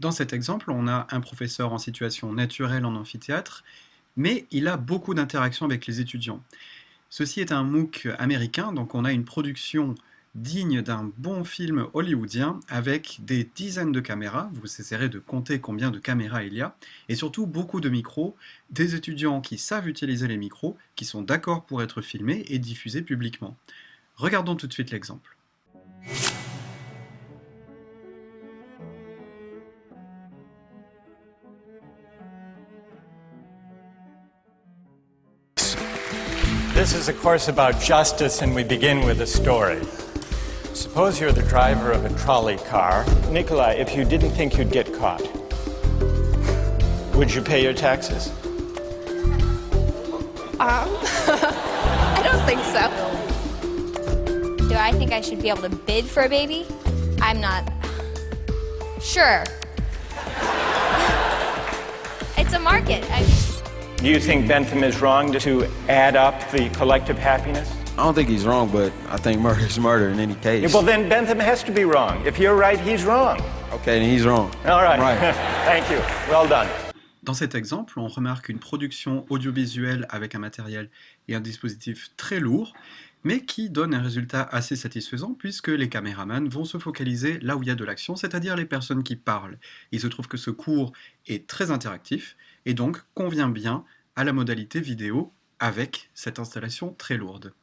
Dans cet exemple, on a un professeur en situation naturelle en amphithéâtre, mais il a beaucoup d'interactions avec les étudiants. Ceci est un MOOC américain, donc on a une production digne d'un bon film hollywoodien avec des dizaines de caméras, vous essaierez de compter combien de caméras il y a, et surtout beaucoup de micros, des étudiants qui savent utiliser les micros, qui sont d'accord pour être filmés et diffusés publiquement. Regardons tout de suite l'exemple. This is a course about justice, and we begin with a story. Suppose you're the driver of a trolley car. Nikolai, if you didn't think you'd get caught, would you pay your taxes? Um, I don't think so. Do I think I should be able to bid for a baby? I'm not sure. it's a market. I... Do you think Bentham is wrong to add up the collective happiness? I don't think he's wrong, but I think murder is murder in any case. Well, then Bentham has to be wrong. If you're right, he's wrong. Okay, then he's wrong. All right. Right. Thank you. Well done. Dans cet exemple, on remarque une production audiovisuelle avec un matériel et un dispositif très lourd, mais qui donne un résultat assez satisfaisant puisque les caméramans vont se focaliser là où il y a de l'action, c'est-à-dire les personnes qui parlent. Il se trouve que ce cours est très interactif et donc convient bien à la modalité vidéo avec cette installation très lourde.